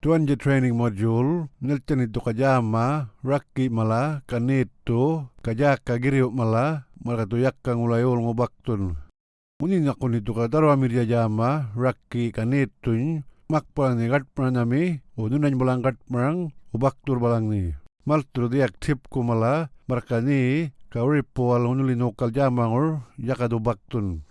Tuan je training module, nilten itu kajama, rakki mala, kanito, kajaka giriu mala, mala tu yakka ngulayol ngobaktun. Muni nakun itu kataro amir jama, rakki kanitun, makpal ni gat pranami, ununan balang gat prang, ubaktur balang ni. Maltur di aktif ku mala, markani, kauripo al unuli nokal jamangur, yakadu baktun.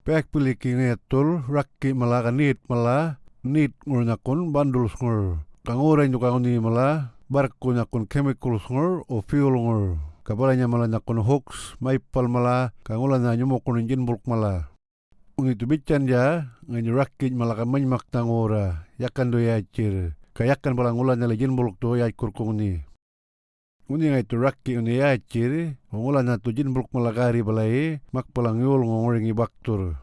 Pek pilih kingetul, rakki mala kanit mala, nit ngur nyakun bandul ngur kangurai nyu kanguni mala barku nyakun chemical ngur o fuel ngur. Kabalanya mala nyakun hooks maipal mala kangula na nyumo kun jin bulk mala ungi tu bican ja ngani rakit mala kamany mak tangora yakan do yacir kayakan bala ngula nyala jin bulk do ya kurkung ni Uni ngai tu rakki uni yacir, ngula na tu jin bulk mala gari balai, mak palang yul ngoringi baktur.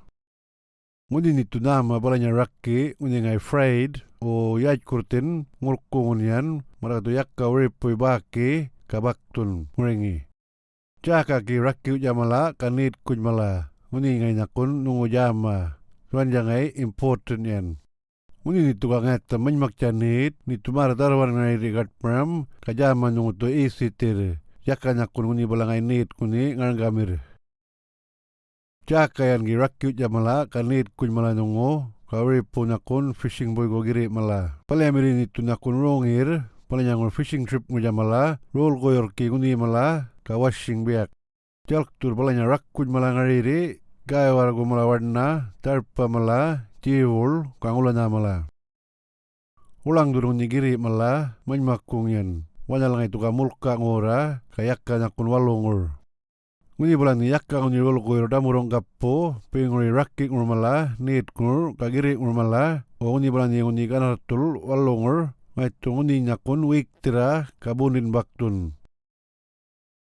Nguni ni tunama balanya rakki nguni ngai afraid o yaj kurtin ngurkungunian maratu yakka uripui baki kabaktun ngurengi. Jaka ki rakki ujamala kanit kujmala nguni ngai nakun nungu jama tuan jangai important yan. Nguni ni tukang ngata menyak janit ni tumara darwan ngai rigat pram kajama nungu tu isi tir. Yakka nakun nguni balangai nit nguni ngargamir. Cakayan gi rakyu jamala kanit kun mala nungo kawri punakun fishing boy go giri mala. Pala amiri ni tunakun rongir pala nyangun fishing trip ngu jamala roll goyor ki nguni mala ka washing biak. Jalk tur pala nyang rakkun mala ngariri gaya wargu mala warna tarpa mala jiwul kangula na mala. Ulang durung ni giri mala manmakung yan. Wanyalang itu kamulka ngora kayak kanakun walungur. Nguni bulan ni yakka nguni rol ko yoda murong kappo pe nguri rakki ngur mala nit ngur kagiri ngur mala o nguni bulan ni nguni kana tul walongur mai tu nguni nyakun wik tira kabunin baktun.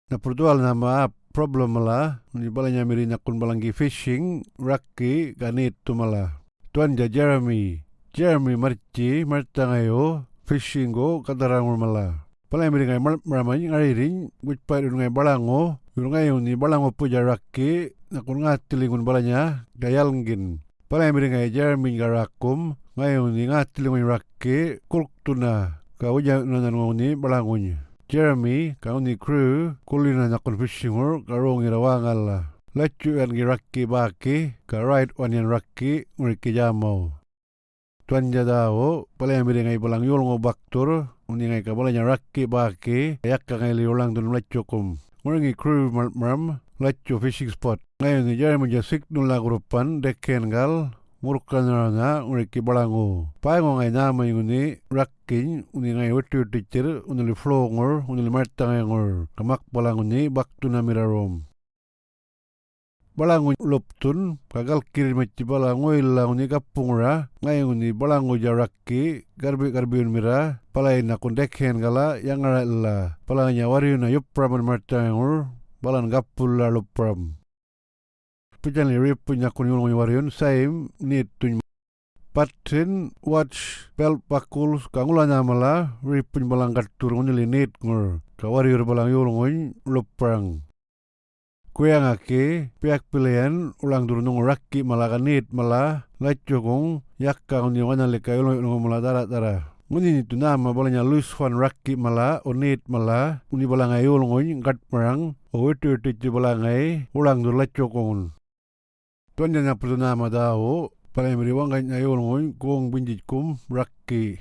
Na pertual nama problem mala nguni bulan nyamiri nyakun balangi fishing rakki kanit tu mala tuan ja Jeremy. Jeremy marci martangayo fishing go katarangur mala Pala yang ngai maramay ngariring wit pa ngai balango Yung ngayon ni balang po jaraki na kung nga tilingon bala niya gayalngin. Pala yung ngay Jeremy garakum ngayon ni nga tilingon raki kulkto na kauja na nanong ni balangon. Jeremy kau ni crew kulina na kon fishing or karong irawangal la. Lachu yan giraki baki ka right one yan raki nguriki jamaw. Tuan jadao pala yung ngay balang yul ngo baktur uni ngay kabala niya raki baki kayak ka ngay liulang dun lachukum. Ngorangi crew maram lacho fishing spot. Ngayon ni jari menja signal la grupan deken gal murkan ranga nguriki balango. Paengo ngai nama yung ni rakking uni ngai wetu teacher uni flow ngor uni li martang ngor. Kamak balango ni baktu na mirarom. Balango loptun kagal balango ilang uni kapungra ngayon ni balango jarakki garbi garbi mira palai na kundekhen gala yang ara illa. Palanya wari na yupram martangur balan gapul la lupram pijan punya kun yul wariun saim ni tun patin watch belt pakul kangula nyamala rip pun balang li nit ngur kawari balang yul ngun luprang Kuya ngake pihak pilihan ulang turun nung rakki malakanit malah lacukung yakka ngun yung analik kayo nung mula tara tara Nguni ni balanya Luis Juan Rakki mala onit mala uni balangai ulngoy ngat perang o itu itu balangai ulang dur lacukung Tuan jana pertu nama dao palai meriwang kan ayo ulngoy kong binjit kum rakki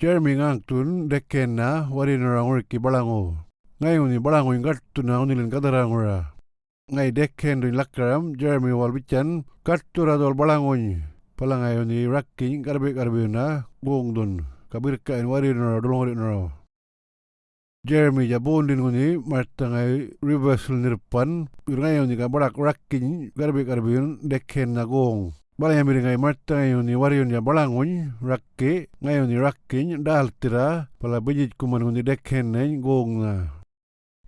Jeremy ngang tun dekena wari narang urki balango ngayon ni balango ngat tuna unilin kadarangura ngai dekken duin lakaram Jeremy Walbichan kattura dol balangoy. Palangayo ni rakking karbe karbe na gong dun. Kabir kain wari nara dolong wari nara Jeremy jabon din nguni martangai reversal nirpan. Ngayo ni kabarak rakking karbe karbe dekken na gong. Bala yang miringai marta ngayon ni warion ya balangon rakke ngayon ni rakking dal tira. Pala bejit kuman nguni dekken na gong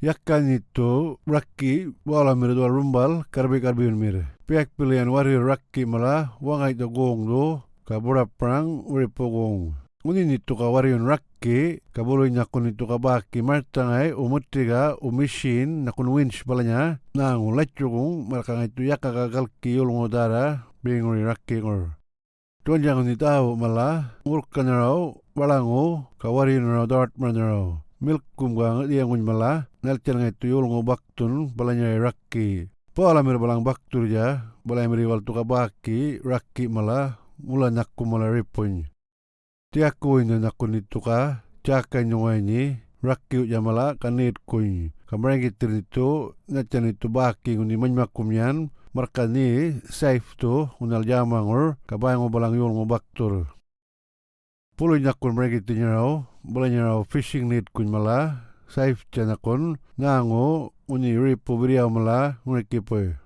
na yakkan itu rakki wala mere dua rumbal karbe karbe mere pihak pilihan wari rakki malah wangai to gong do kabura prang uri pogong uni nitu ka wari rakki kabulu nyakun itu ka baki martangai umutiga umishin nakun winch balanya. Nang lacugong markang itu yakka kagal ki yulung udara binguri rakki ngor. Tuan jangan ni tahu malah ngurkan rau balangu kawarin rau dart man rau. Milkum gang dia ngun malah nelcen ngai tuyul ngobaktun balanya rakki. Pala mir balang baktur ja, balai mir wal tuka baki, rakki malah mula nyakku malah ripuny. Tiaku ini nyakku ni tuka, caka nyungai ni, rakki ja malah kanit kuny. Kamrang gitir itu, nyacan itu baki nguni manyakumyan, markani safe tu unal jamangur kabay ngo balang yul ngo baktur pulo nyakun mereka itu nyarau bola nyarau fishing net kun mala safe chanakon ngango uni ripu beriau mala nguriki poy